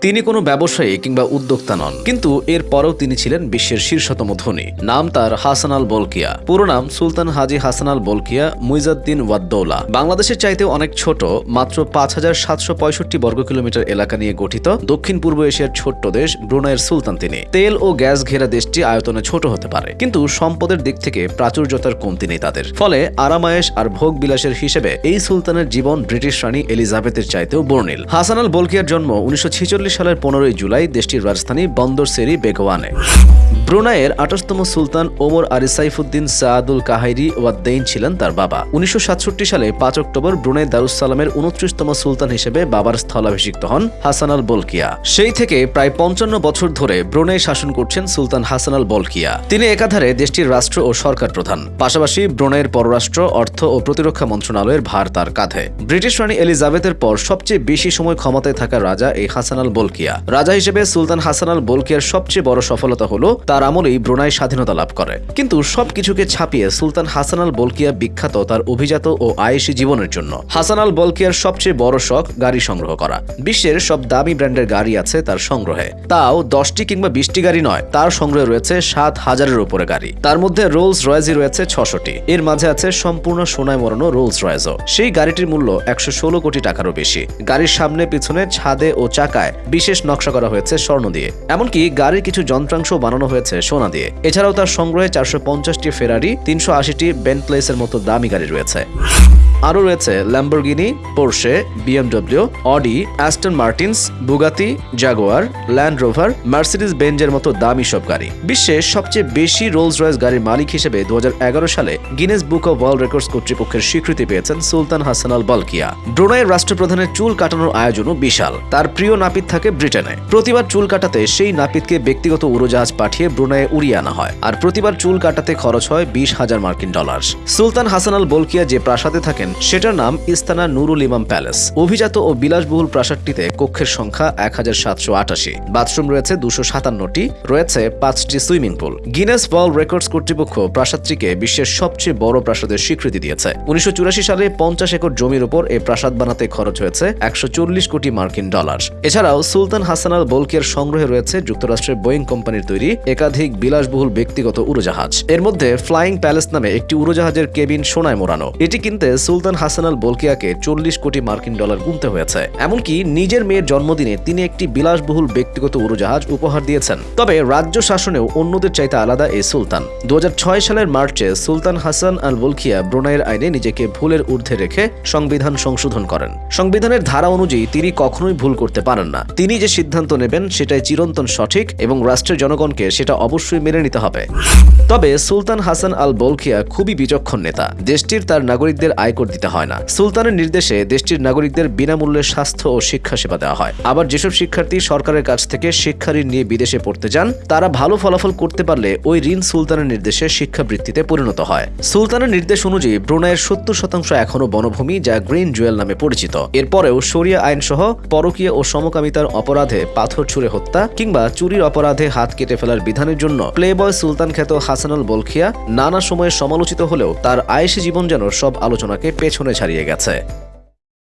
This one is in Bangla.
তিনি কোনো ব্যবসায়ী কিংবা উদ্যোক্তা নন, কিন্তু এর পরেও তিনি ছিলেন বিশ্বের শীর্ষতম ধনী। নাম তার হাসান আল বলকিয়া। পুরো নাম সুলতান হাজি হাসান আল বলকিয়া, মুইজাদ্দিন ওয়াদ্দৌলা। বাংলাদেশের চাইতে অনেক ছোট, মাত্র পাঁচ হাজার সাতশো পঁয়ষট্টি বর্গ কিলোমিটার এলাকা নিয়ে গঠিত দক্ষিণ পূর্ব এশিয়ার ছোট্ট দেশ ব্রুনাইয়ের সুলতান তিনি। তেল ও গ্যাস ঘেরা দেশটি আয়তনে ছোট হতে পারে, কিন্তু সম্পদের দিক থেকে প্রাচুর্যতার কমতি নেই তাদের। ফলে আরামায়েশ আর ভোগ বিলাসের হিসেবে এই সুলতানের জীবন ব্রিটিশ রানী এলিজাবেথের চাইতেও বর্ণিল। হাসান আল বলকিয়ার জন্ম উনিশশো সালের পনেরোই জুলাই দেশটির রাজধানী বন্দর সেরি বেগওয়ানে। ব্রুনাইয়ের আঠাশতম সুলতান ওমর আরি সাইফুদ্দিন সায়াদুল কাহাইরি ওয়াদ্দেইন ছিলেন তার বাবা। উনিশশো সালে পাঁচ অক্টোবর ব্রুনাই দারুসালামের উনত্রিশতম সুলতান হিসেবে বাবার স্থলাভিষিক্ত হন হাসান আল বলকিয়া। সেই থেকে প্রায় পঞ্চান্ন বছর ধরে ব্রুনাই শাসন করছেন সুলতান হাসান আল বলকিয়া। তিনি একাধারে দেশটির রাষ্ট্র ও সরকার প্রধান। পাশাপাশি ব্রুনাইয়ের পররাষ্ট্র, অর্থ ও প্রতিরক্ষা মন্ত্রণালয়ের ভার তার কাঁধে। ব্রিটিশ রানী এলিজাবেথের পর সবচেয়ে বেশি সময় ক্ষমতায় থাকা রাজা এই হাসান আল বলকিয়া। রাজা হিসেবে সুলতান হাসান আল বলকিয়ার সবচেয়ে বড় সফলতা হল তার আমলেই ব্রুনাই স্বাধীনতা লাভ করে। কিন্তু সবকিছুকে ছাপিয়ে সুলতান হাসান আল বলকিয়া বিখ্যাত তার অভিজাত ও আয়েসী জীবনের জন্য। হাসান আল বলকিয়ার সবচেয়ে বড় শখ গাড়ি সংগ্রহ করা। বিশ্বের সব দামি ব্র্যান্ডের গাড়ি আছে তার সংগ্রহে। তাও দশটি কিংবা বিশটি গাড়ি নয়, তার সংগ্রহে রয়েছে সাত হাজারের উপরে গাড়ি। তার মধ্যে রোলস রয়েজই রয়েছে ছশোটি। এর মাঝে আছে সম্পূর্ণ সোনায় মরানো রোলস রয়েজও সেই গাড়িটির মূল্য একশো ষোলো কোটি টাকারও বেশি। গাড়ির সামনে, পিছনে, ছাদে ও চাকায় বিশেষ নকশা করা হয়েছে স্বর্ণ দিয়ে। এমনকি গাড়ির কিছু যন্ত্রাংশ বানানো হয়েছে সোনা দিয়ে। এছাড়াও তার সংগ্রহে চারশো পঞ্চাশটি ফেরারি তিনশো আশিটি বেন্টলেসের মতো দামি গাড়ি রয়েছে। আরও রয়েছে Lamborghini Porsche BMW Audi Aston Martins Bugatti Jaguar Land Rover Mercedes বেঞ্জের মতো দামি সব গাড়ি। বিশ্বের সবচেয়ে বেশি রোলস রয়েস গাড়ির মালিক হিসেবে দু হাজার এগারো সালে Guinness Book of World Records কর্তৃপক্ষের স্বীকৃতি পেয়েছেন সুলতান হাসান আল বলকিয়া। ব্রুনাইয়ের রাষ্ট্রপ্রধানের চুল কাটানোর আয়োজনও বিশাল। তার প্রিয় নাপিত থাকে ব্রিটেনে। প্রতিবার চুল কাটাতে সেই নাপিতকে ব্যক্তিগত উড়োজাহাজ পাঠিয়ে ব্রুনাইয়ে উড়িয়ে আনা হয়। আর প্রতিবার চুল কাটাতে খরচ হয় বিশ হাজার মার্কিন dollar Sultan Hassan Al Bolkiah যে প্রাসাদে থাকেন সেটার নাম ইস্তানা নুরুল ইমাম প্যালেস। অভিজাত ও বিলাসবহুল প্রাসাদটিতে কক্ষের সংখ্যা এক হাজার সাতশো আটাশি। বাথরুম রয়েছে দুশো সাতান্নটি, রয়েছে পাঁচটি swimming pool. Guinness World Records কর্তৃপক্ষ প্রাসাদটিকে বিশ্বের সবচেয়ে বড় প্রাসাদের স্বীকৃতি দিয়েছে। উনিশশো সালে পঞ্চাশ একর জমির উপর এই প্রাসাদ বানাতে খরচ হয়েছে একশো চল্লিশ কোটি মার্কিন ডলার। এছাড়াও সুলতান হাসান আল বলকিয়ার সংগ্রহে রয়েছে যুক্তরাষ্ট্রের বোয়িং কোম্পানির তৈরি একাধিক বিলাসবহুল ব্যক্তিগত উড়োজাহাজ। এর মধ্যে ফ্লাইং প্যালেস নামে একটি উড়োজাহাজের কেবিন সোনায় মোড়ানো। এটি কিনতে সুলতান হাসান আল বলকিয়াকে চল্লিশ কোটি মার্কিন ডলার গুনতে হয়েছে। এমনকি নিজের মেয়ের জন্মদিনে তিনি একটি বিলাসবহুল ব্যক্তিগত উড়োজাহাজ উপহার দিয়েছেন। তবে রাজ্য শাসনেও অন্যদের চাইতে আলাদা এই সুলতান। দু সালের মার্চে সুলতান হাসান আল বলকিয়া ব্রোনাইয়ের আইনে নিজেকে ভুলের ঊর্ধ্বে রেখে সংবিধান সংশোধন করেন। সংবিধানের ধারা অনুযায়ী তিনি কখনোই ভুল করতে পারেন না। তিনি যে সিদ্ধান্ত নেবেন সেটাই চিরন্তন সঠিক এবং রাষ্ট্রের জনগণকে সেটা অবশ্যই মেনে নিতে হবে। তবে সুলতান হাসান আল বলকিয়া খুবই বিচক্ষণ নেতা। দেশটির তার নাগরিকদের আয়কর দিতে হয় না। সুলতানের নির্দেশে দেশটির নাগরিকদের বিনামূল্যে স্বাস্থ্য ও শিক্ষা সেবা দেওয়া হয়। আবার যেসব শিক্ষার্থী সরকারের কাছ থেকে শিক্ষা ঋণ নিয়ে বিদেশে পড়তে যান, তারা ভালো ফলাফল করতে পারলে ওই ঋণ সুলতানের নির্দেশে শিক্ষাবৃত্তিতে পরিণত হয়। সুলতানের নির্দেশ অনুযায়ী ব্রুনাইয়ের সত্তর শতাংশ এখনও বনভূমি, যা গ্রিন জুয়েল নামে পরিচিত। এরপরেও শরিয়া আইন সহ পরকীয় ও সমকামিতার অপরাধে পাথর ছুঁড়ে হত্যা কিংবা চুরির অপরাধে হাত কেটে ফেলার বিধানের জন্য প্লেবয় সুলতান খ্যাত হাসানুল বলখিয়া নানা সময়ে সমালোচিত হলেও তার আয়েসি জীবন যেন সব আলোচনাকে পেছনে ছাড়িয়ে গেছে।